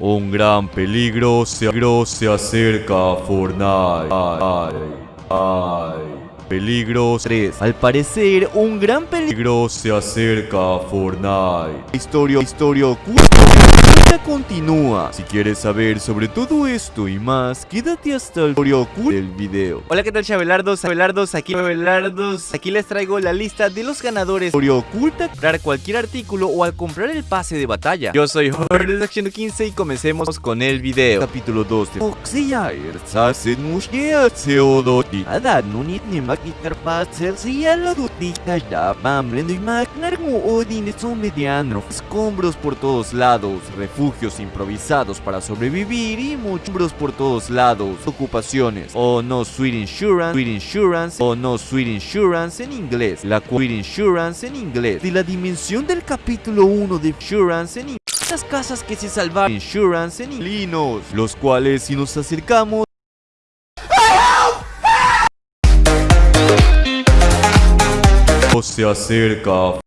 Un gran peligro se, se acerca a Fortnite. Ay, ay. Peligro 3. Al parecer, un gran peligro se acerca a Fortnite. Historia, historia oculta continúa. Si quieres saber sobre todo esto y más, quédate hasta el historia oculta del video. Hola, ¿qué tal chabelardos? Chabelardos, aquí chabelardos. Aquí les traigo la lista de los ganadores. Historia oculta, comprar cualquier artículo o al comprar el pase de batalla. Yo soy de Action 15 y comencemos con el video. Capítulo 2 de Oxyire. Sasen mushia seodoti. Ada nunit ni ladutika ya y odin son mediano. Escombros por todos lados, refugios improvisados para sobrevivir y muchos por todos lados. Ocupaciones. O no Sweet Insurance, Sweet Insurance o no Sweet Insurance en inglés. La Sweet Insurance en inglés. De la dimensión del capítulo 1 de Insurance en inglés. Las casas que se salvaron Insurance en Linos, los cuales si nos acercamos se acerca